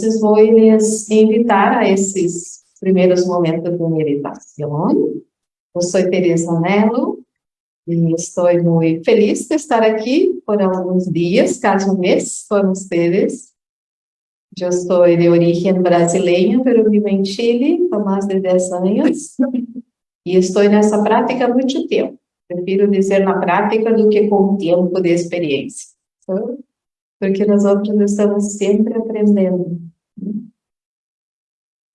Entonces voy invitar a esses primeiros momentos de meditação. Eu sou Teresa Mello e estou muito feliz de estar aqui por alguns dias, quase um mês, com vocês. Eu sou de origem brasileira, mas vivo em Chile há mais de 10 anos e estou nessa prática há muito tempo. Prefiro dizer na prática do que com tempo de experiência. Porque nós estamos sempre aprendendo.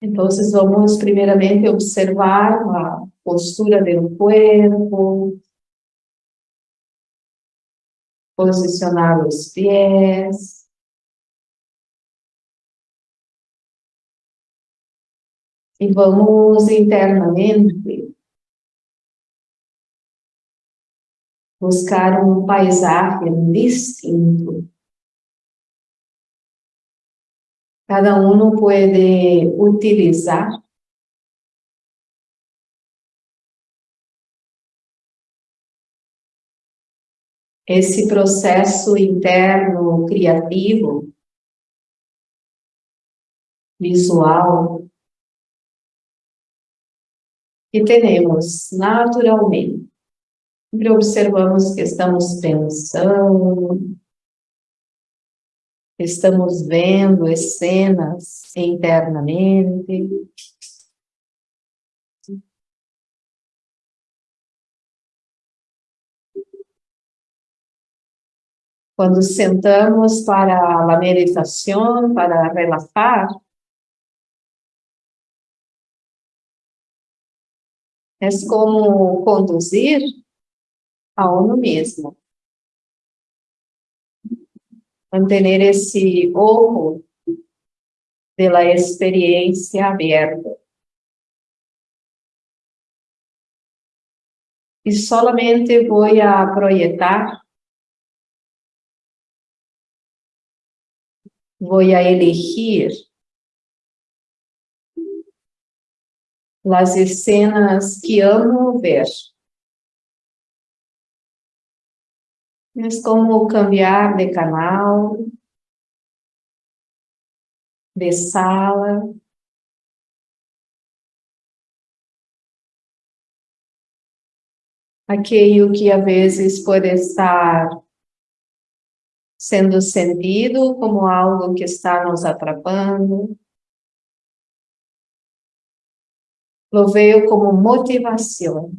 Então, vamos primeiramente observar a postura do corpo, posicionar os pés, e vamos internamente buscar um paisagem distinto. Cada um pode utilizar esse processo interno criativo, visual, que temos naturalmente. Sempre observamos que estamos pensando, estamos vendo cenas internamente. Quando sentamos para a meditação, para relaxar, é como conduzir a uno mesmo. Manter esse ojo de la experiencia aberto. E solamente vou a projetar, vou a elegir as escenas que amo ver. Es como cambiar de canal, de sala. Aquilo que a vezes pode estar sendo sentido como algo que está nos atrapando. Lo veo como motivação.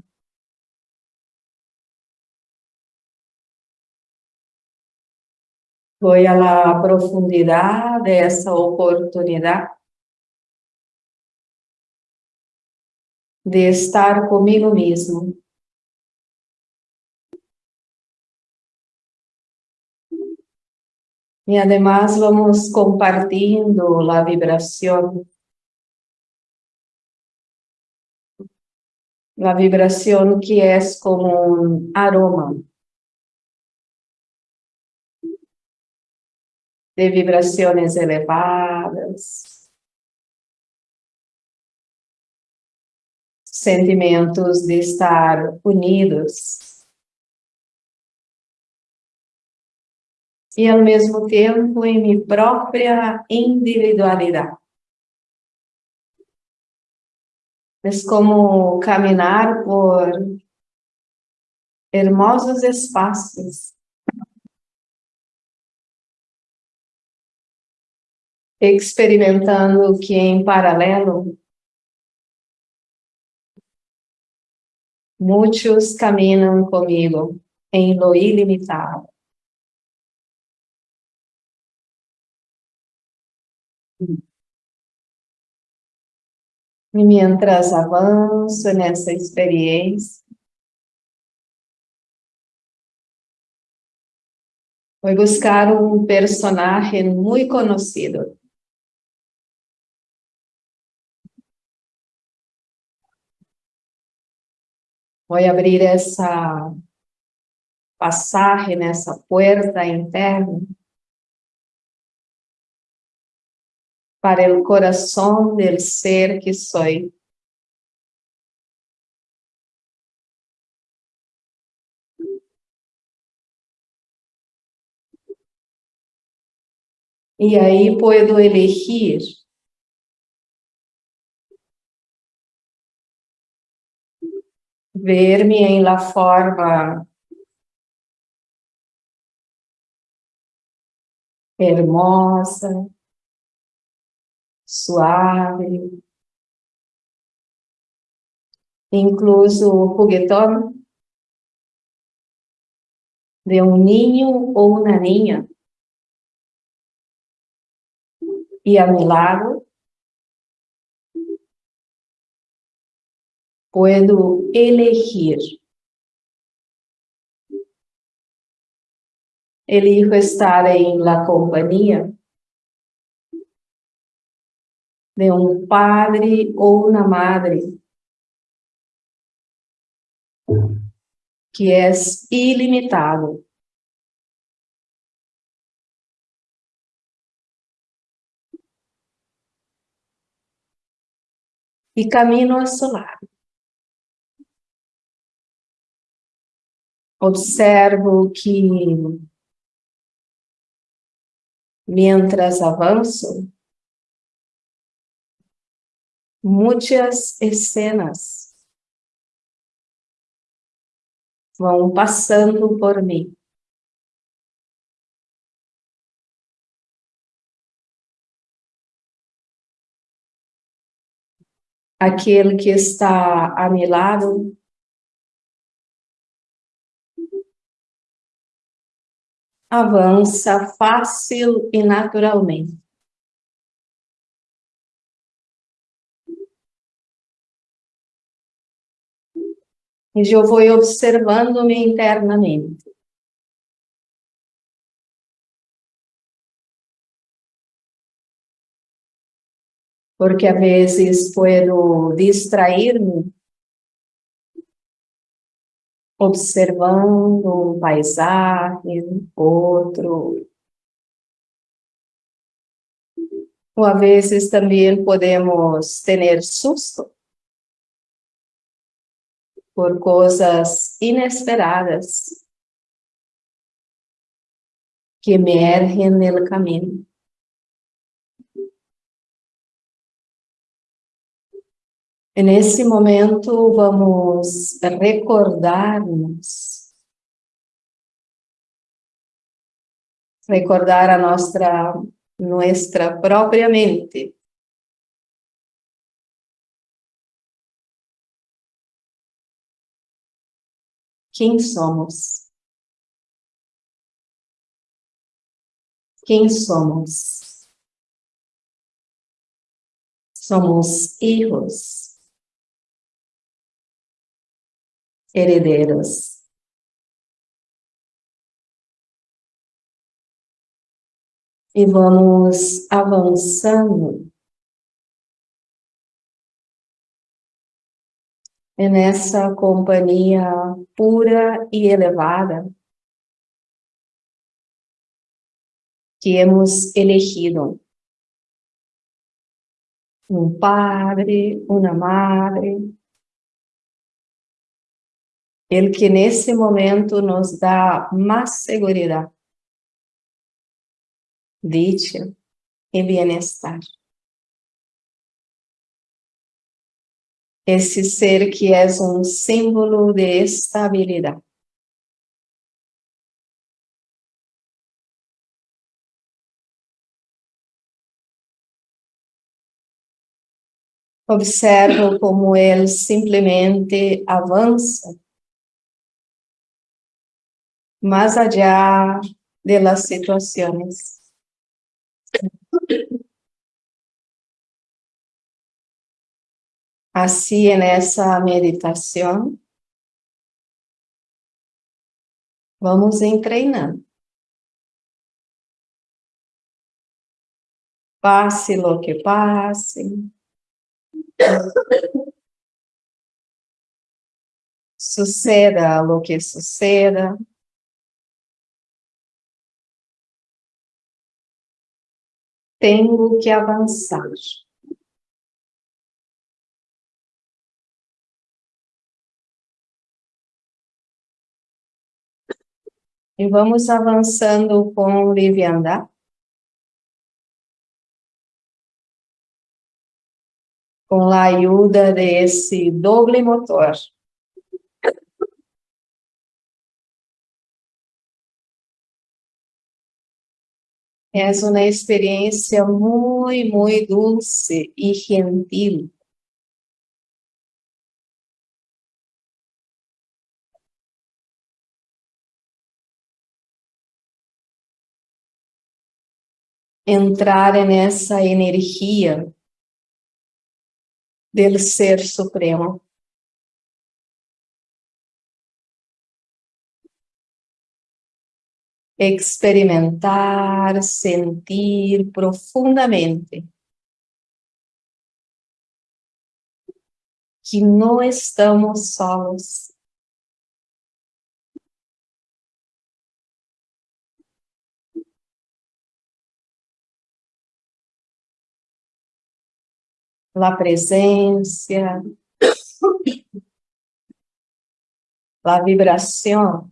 Voy a la profundidad de esa oportunidad de estar conmigo mismo. Y además vamos compartiendo la vibración. La vibración que es como un aroma. De vibrações elevadas, sentimentos de estar unidos e ao mesmo tempo em minha própria individualidade. É como caminhar por hermosos espaços experimentando que em paralelo muitos caminham comigo em lo ilimitado. E mientras avanço nessa experiência, vou buscar um personagem muito conhecido. Voy abrir essa passagem nessa puerta interna para o coração del ser que soy. Y ahí puedo elegir verme en la forma. Hermosa, suave, incluso juguetón de un niño o una niña. Y a mi lado puedo elegir. Elijo estar en la compañía de un padre o una madre que es ilimitado. Y camino a su lado. Observo que mientras avanzo, muitas escenas vão passando por mim. Aquele que está a meu lado avança fácil e naturalmente. E eu vou observando-me internamente. Porque a vezes puedo distrair-me observando um paisagem, outro. Ou a vezes também podemos ter susto por coisas inesperadas que emergem no caminho. Nesse momento, vamos recordarmos, recordar a nossa, nossa própria mente. Quem somos? Quem somos? Somos hijos herederos. E vamos avançando nessa companhia pura e elevada que hemos elegido. Um padre, uma madre, el que nesse momento nos dá mais segurança, dicha e bem-estar. Esse ser que é um símbolo de estabilidade. Observo como ele simplesmente avança más allá de las situaciones. Así en esa meditación, vamos entrenando. Pase lo que pase. Suceda lo que suceda. tenho que avançar. E vamos avançando com leviandade. Com a ajuda desse doble motor. Es una experiencia muy, muy dulce y gentil. Entrar en esa energía del Ser Supremo. Experimentar, sentir profundamente que no estamos solos. La presencia, la vibración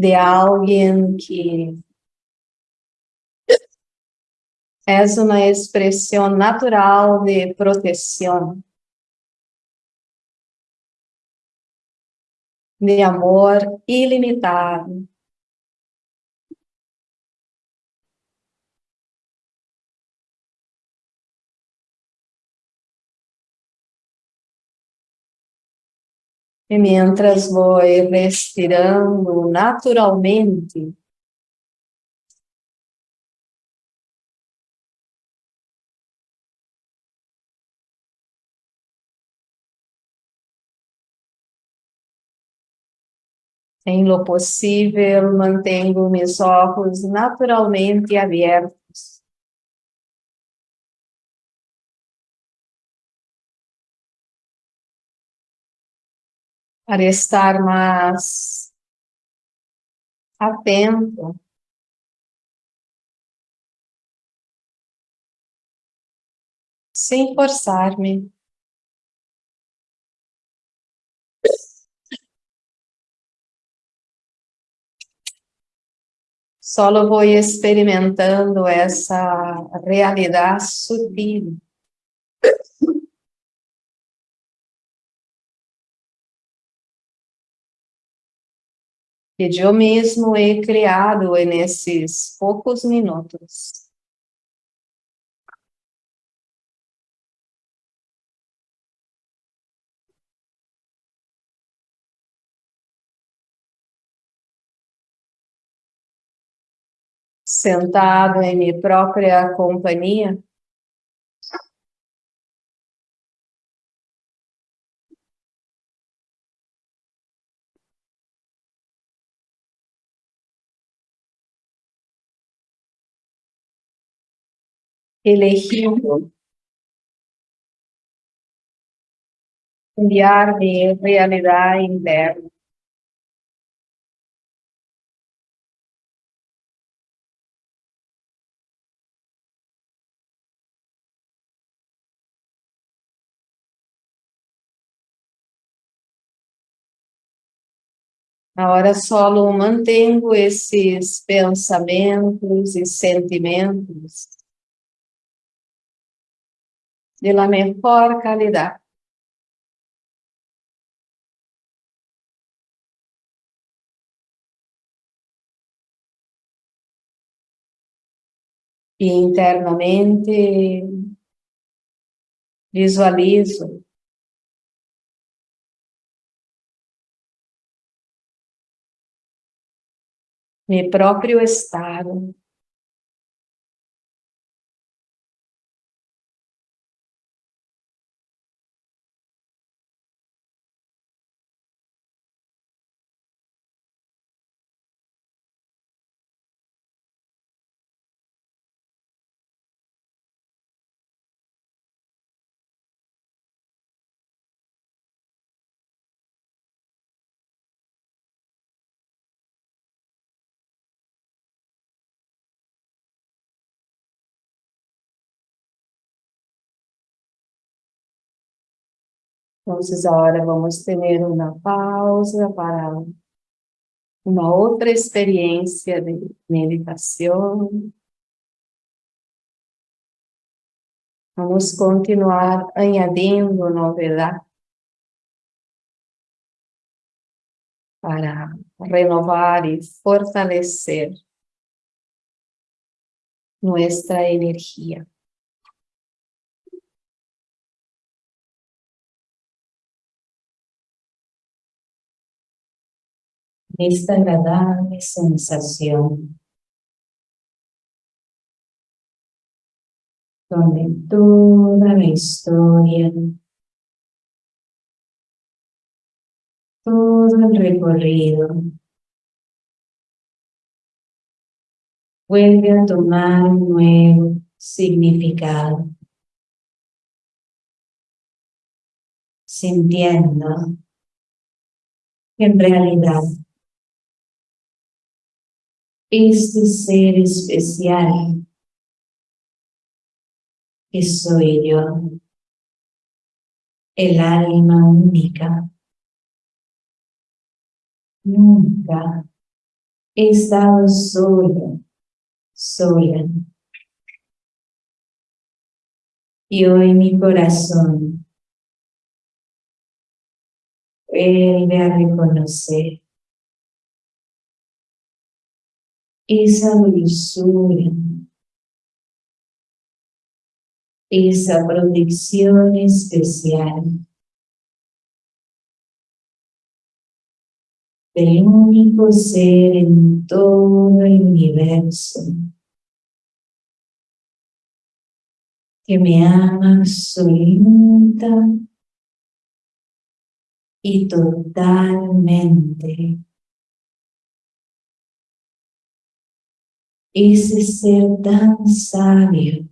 de alguien que es una expresión natural de protección, de amor ilimitado. E mientras voy respirando naturalmente, Em lo possível, mantenho meus olhos naturalmente abertos. Para estar mais atento. Sem forçar-me. Só vou experimentando essa realidade sutil. Que eu mesmo he criado nesses poucos minutos. Sentado em minha própria companhia, elegindo enviar mi realidad interna. Agora só mantenho esses pensamentos e sentimentos de la mejor calidad. E internamente visualizo meu próprio estado. Entonces ahora vamos tener una pausa para una otra experiencia de meditación. Vamos a continuar añadiendo novedad para renovar y fortalecer nuestra energía. Esta agradable sensación donde toda la historia, todo el recorrido vuelve a tomar un nuevo significado, sintiendo que en realidad este ser especial que soy yo, el alma única. Nunca he estado solo, sola. Y hoy mi corazón vuelve a reconocer esa dulzura esa protección especial del único ser en todo el universo que me ama absoluta y totalmente. Ese ser tan sabio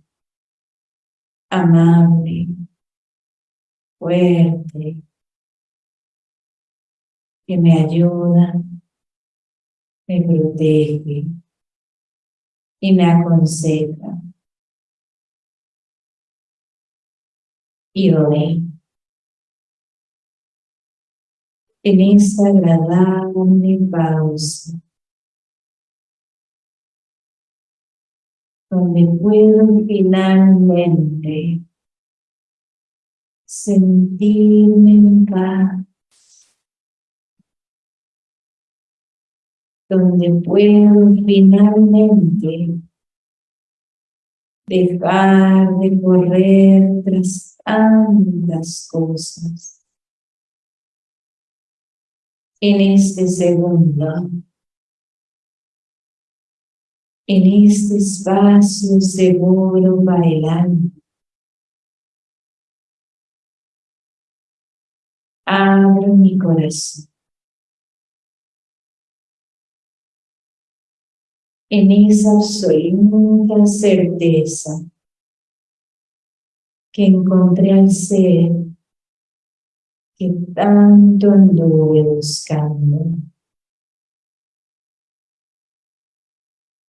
amable, fuerte, que me ayuda, me protege y me aconseja. Y hoy, en esta agradable pausa, donde puedo finalmente sentirme en paz, donde puedo finalmente dejar de correr tras tantas cosas. En este segundo, en este espacio seguro alma. Abro mi corazón. En esa absoluta certeza que encontré al ser que tanto anduve buscando.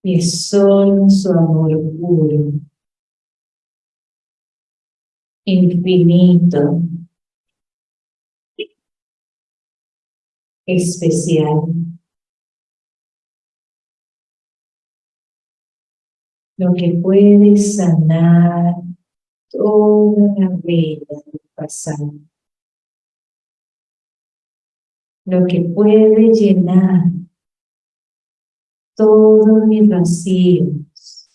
Es solo su amor puro, infinito, especial. Lo que puede sanar toda la vida del pasado. Lo que puede llenar todos mis vacíos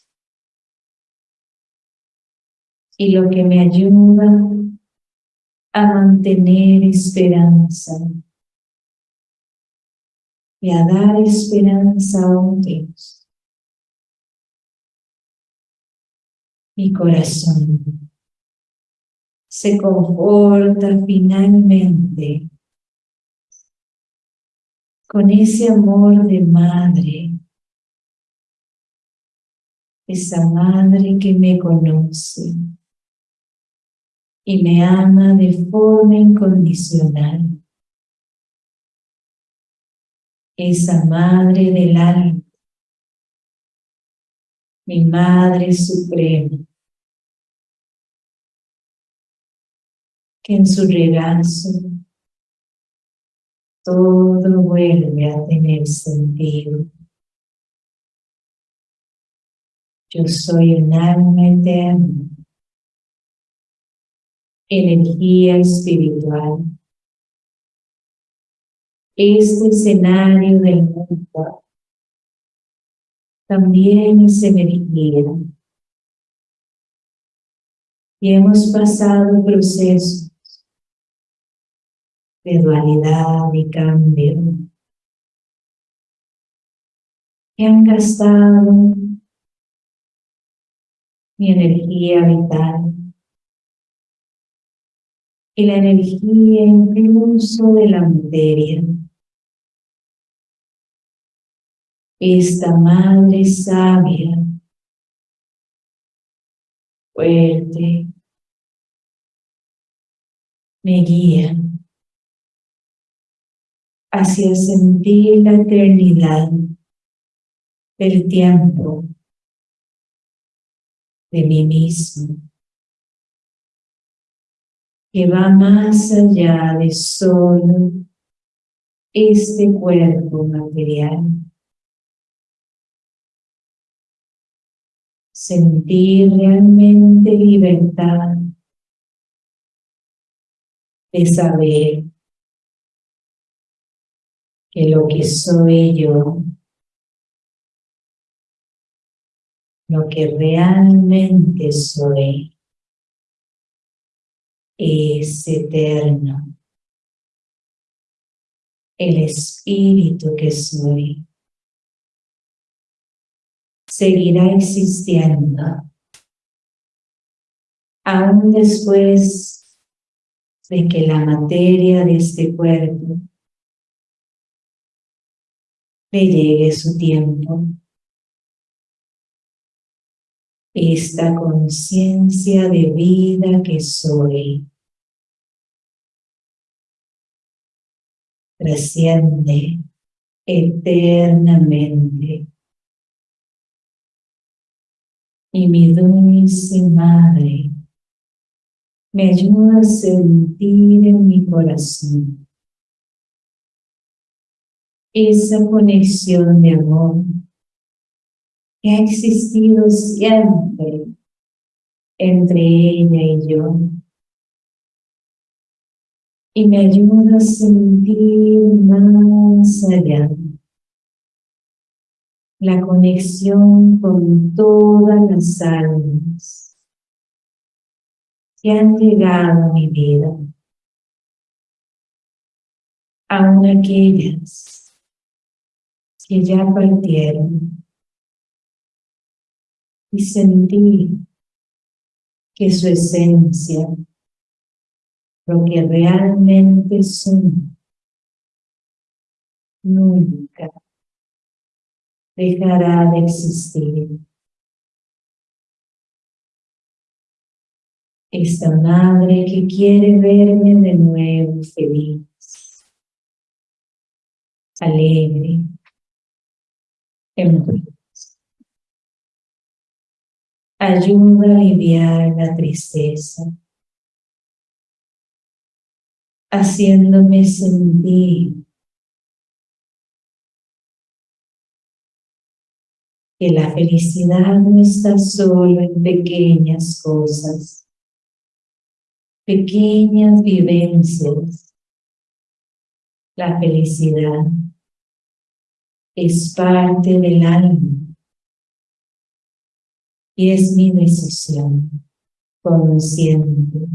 y lo que me ayuda a mantener esperanza y a dar esperanza a otros. Mi corazón se conforta finalmente con ese amor de madre esa madre que me conoce y me ama de forma incondicional. Esa madre del alma, mi madre suprema, que en su regazo todo vuelve a tener sentido. Yo soy un alma eterna energía espiritual. Este escenario del mundo también es energía. Y hemos pasado procesos de dualidad y cambio que han gastado mi energía vital y la energía incluso de la materia. Esta madre sabia, fuerte, me guía hacia sentir la eternidad del tiempo de mí mismo que va más allá de solo este cuerpo material. Sentir realmente libertad de saber que lo que soy yo, lo que realmente soy, es eterno. El espíritu que soy seguirá existiendo aún después de que la materia de este cuerpo le llegue su tiempo. Esta conciencia de vida que soy. Trasciende eternamente. Y mi dulce madre me ayuda a sentir en mi corazón esa conexión de amor que ha existido siempre entre ella y yo. Y me ayuda a sentir más allá la conexión con todas las almas que han llegado a mi vida, aun aquellas que ya partieron y sentir que su esencia, lo que realmente son, nunca dejará de existir. Esta madre que quiere verme de nuevo feliz, alegre, en ayuda a aliviar la tristeza, haciéndome sentir que la felicidad no está solo en pequeñas cosas, pequeñas vivencias. La felicidad es parte del alma y es mi decisión consciente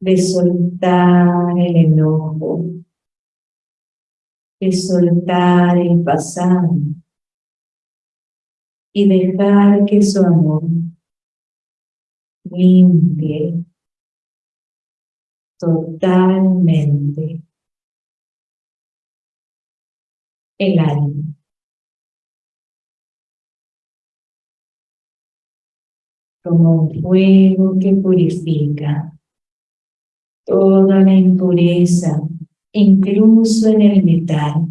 de soltar el enojo, de soltar el pasado y dejar que su amor limpie totalmente el alma. Como un fuego que purifica toda la impureza, incluso en el metal.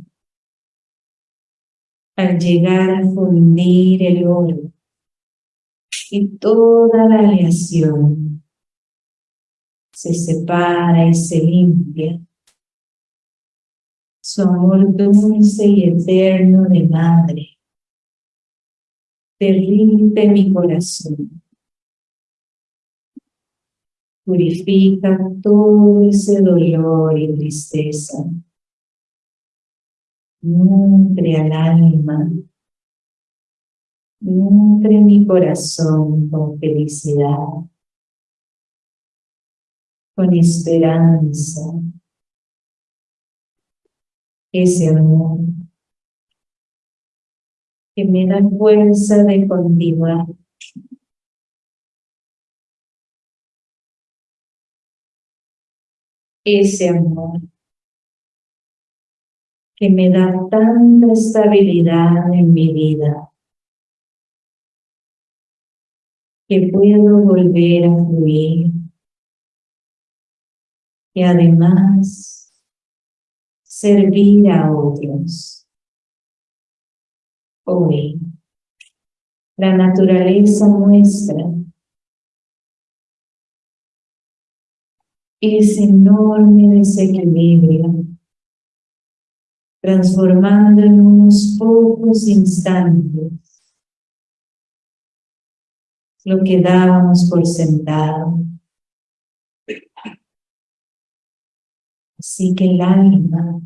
Al llegar a fundir el oro y toda la aleación se separa y se limpia. Su amor dulce y eterno de madre derrite mi corazón Purifica todo ese dolor y tristeza. Nutre al alma. Nutre mi corazón con felicidad, con esperanza. Ese amor que me da fuerza de continuar. Ese amor que me da tanta estabilidad en mi vida, que puedo volver a fluir y además servir a otros hoy. La naturaleza muestra ese enorme desequilibrio, transformando en unos pocos instantes lo que dábamos por sentado. Así que el alma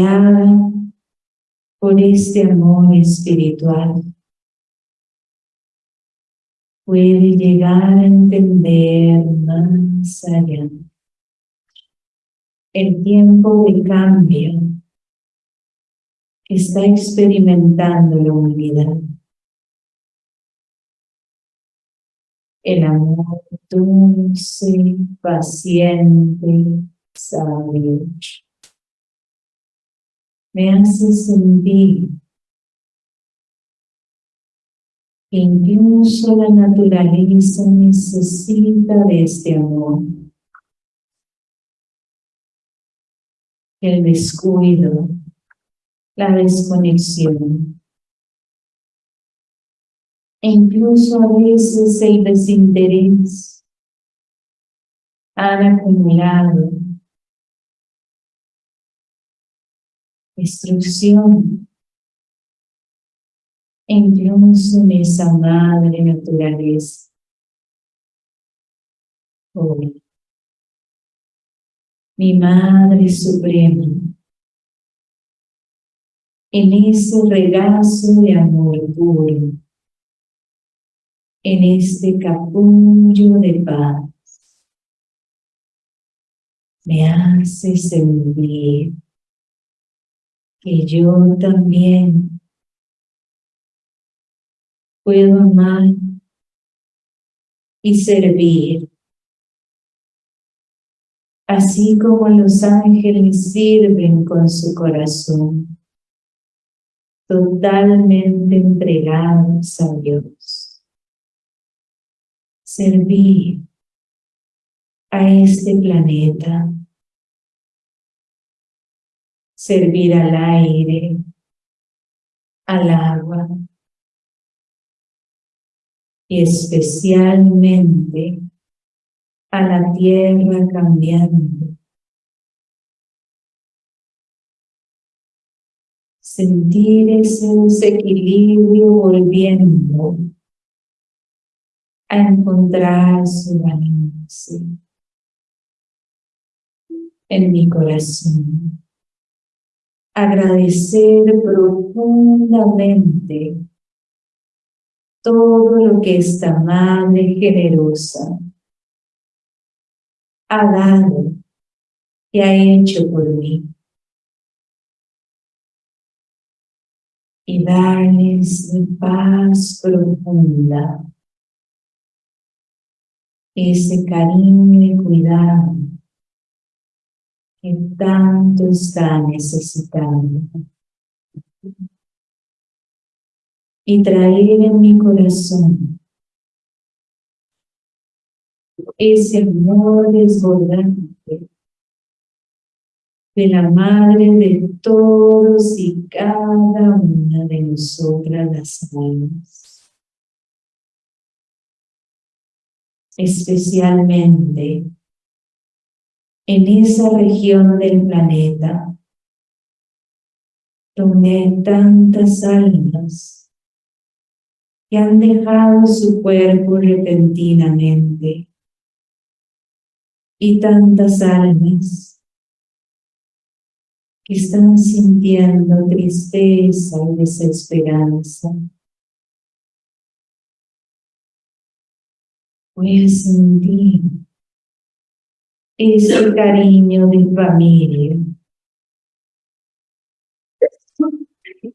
haga por este amor espiritual puede llegar a entender más el tiempo de cambio está experimentando la humanidad. El amor dulce, paciente, sabio me hace sentir incluso la naturaleza necesita de este amor. El descuido, la desconexión, e incluso a veces el desinterés han acumulado destrucción. En esa madre naturaleza. Hoy, mi Madre Suprema, en ese regazo de amor puro, en este capullo de paz, me hace sentir que yo también puedo amar y servir. Así como los ángeles sirven con su corazón, totalmente entregados a Dios. Servir a este planeta servir al aire, al agua especialmente a la tierra cambiante. Sentir ese desequilibrio volviendo a encontrar su balance en mi corazón agradecer profundamente todo lo que esta Madre generosa ha dado y ha hecho por mí. Y darles paz profunda, ese cariño y cuidado que tanto está necesitando. Y traer en mi corazón ese amor desbordante de la Madre de todos y cada una de nosotras las almas. Especialmente en esa región del planeta donde hay tantas almas que han dejado su cuerpo repentinamente y tantas almas que están sintiendo tristeza y desesperanza. Puedes sentir ese cariño de familia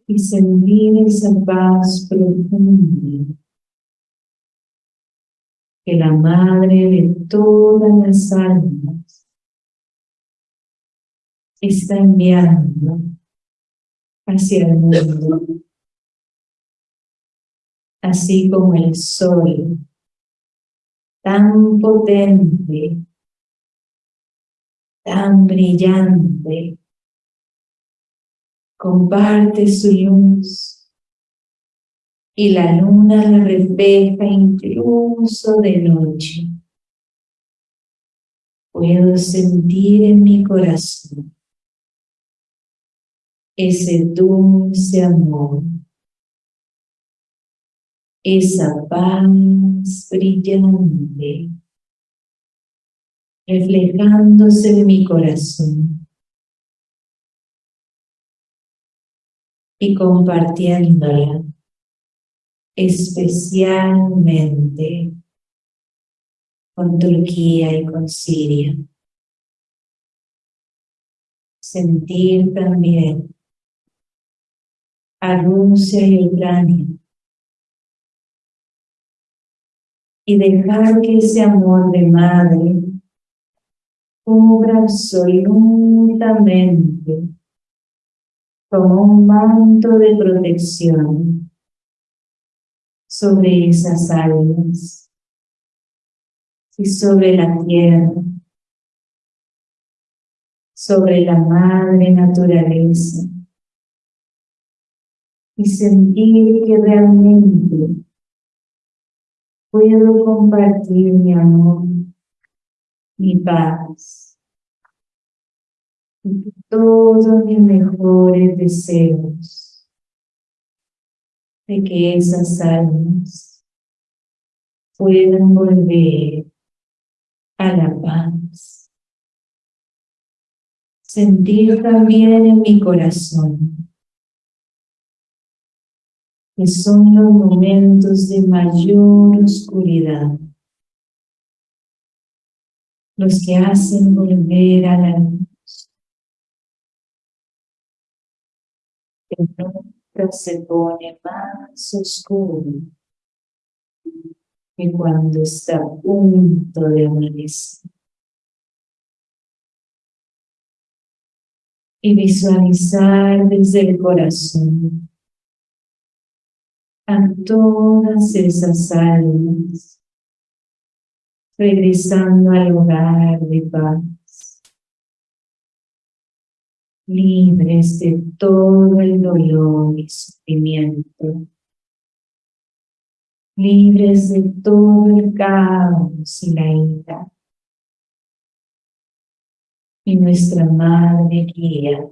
y sentir esa paz profunda. Que la Madre de todas las almas está enviando hacia el mundo, así como el sol tan potente, tan brillante, comparte su luz. Y la luna la refleja incluso de noche. Puedo sentir en mi corazón ese dulce amor. Esa paz brillante reflejándose en mi corazón y compartiéndola especialmente con Turquía y con Siria. Sentir también a Rusia y Ucrania y dejar que ese amor de madre cubra absolutamente como un manto de protección sobre esas almas y sobre la tierra, sobre la madre naturaleza y sentir que realmente puedo compartir mi amor, mi paz, todos mis mejores deseos de que esas almas puedan volver a la paz. Sentir también en mi corazón que son los momentos de mayor oscuridad, los que hacen volver a la luz, que nunca se pone más oscuro. Que cuando está a punto de amanecer. Y visualizar desde el corazón. A todas esas almas, regresando al hogar de paz, libres de todo el dolor y sufrimiento, libres de todo el caos y la ira. Y nuestra Madre guía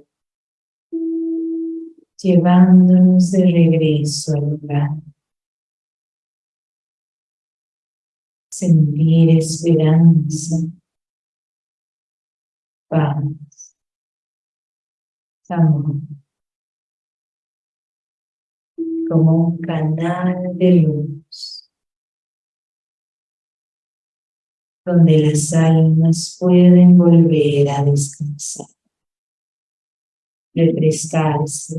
llevándonos de regreso al lugar. Sentir esperanza, paz, como un canal de luz, donde las almas pueden volver a descansar refrescarse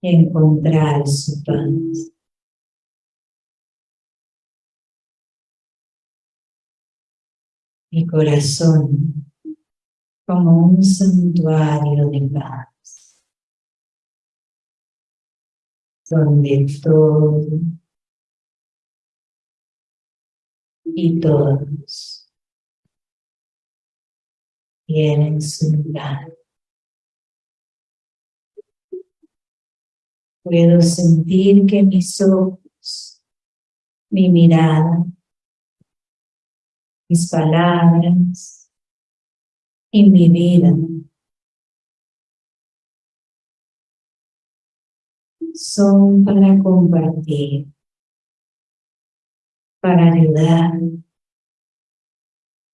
y encontrar su paz. Mi corazón como un santuario de paz, donde todo y todos tienen su lugar. Puedo sentir que mis ojos, mi mirada, mis palabras y mi vida son para compartir, para ayudar,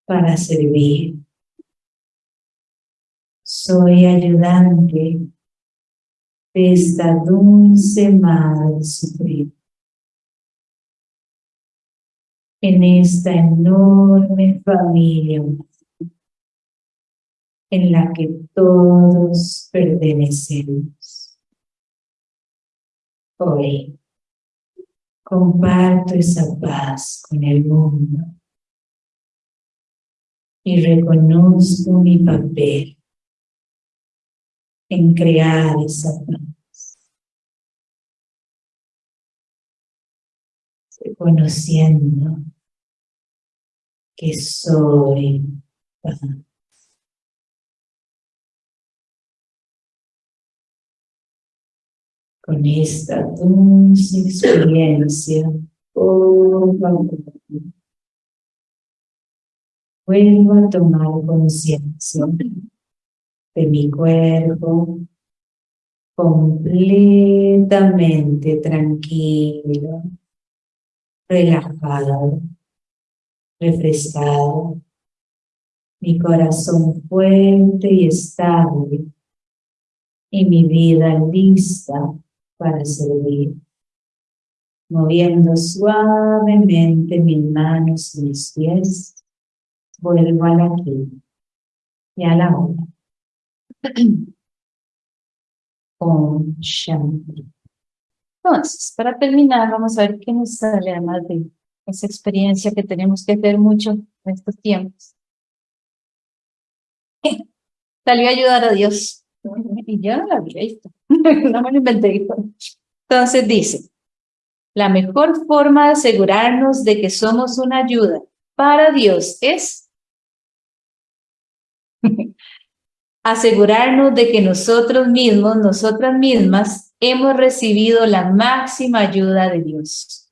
para servir. Soy ayudante de esta dulce Madre Suprema. En esta enorme familia en la que todos pertenecemos. Hoy comparto esa paz con el mundo y reconozco mi papel en crear esa paz. Reconociendo que soy paz. Con esta dulce experiencia, vuelvo a tomar conciencia de mi cuerpo completamente tranquilo, relajado, refrescado, mi corazón fuerte y estable y mi vida lista para servir, moviendo suavemente mis manos y mis pies, vuelvo al aquí y a la hora. Om Shanti. Entonces, para terminar, vamos a ver qué nos sale además de esa experiencia que tenemos que hacer mucho en estos tiempos. Salió a ayudar a Dios. Y yo no la había visto. no me lo inventé. Entonces dice, la mejor forma de asegurarnos de que somos una ayuda para Dios es asegurarnos de que nosotros mismos, nosotras mismas, hemos recibido la máxima ayuda de Dios.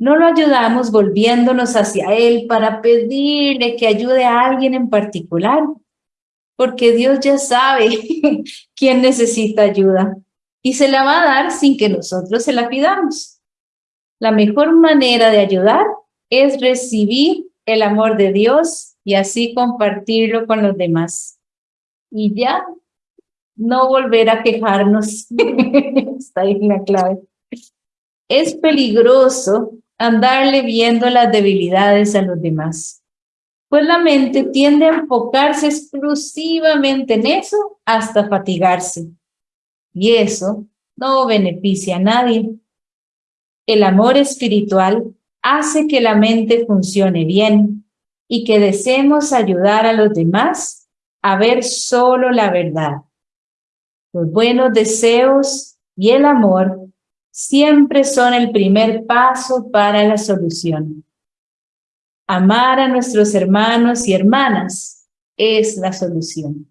No lo ayudamos volviéndonos hacia Él para pedirle que ayude a alguien en particular, porque Dios ya sabe quién necesita ayuda y se la va a dar sin que nosotros se la pidamos. La mejor manera de ayudar es recibir el amor de Dios y así compartirlo con los demás y ya no volver a quejarnos. Está ahí la clave. Es peligroso andarle viendo las debilidades a los demás, pues la mente tiende a enfocarse exclusivamente en eso hasta fatigarse. Y eso no beneficia a nadie. El amor espiritual hace que la mente funcione bien y que deseemos ayudar a los demás a ver solo la verdad. Los buenos deseos y el amor siempre son el primer paso para la solución. Amar a nuestros hermanos y hermanas es la solución.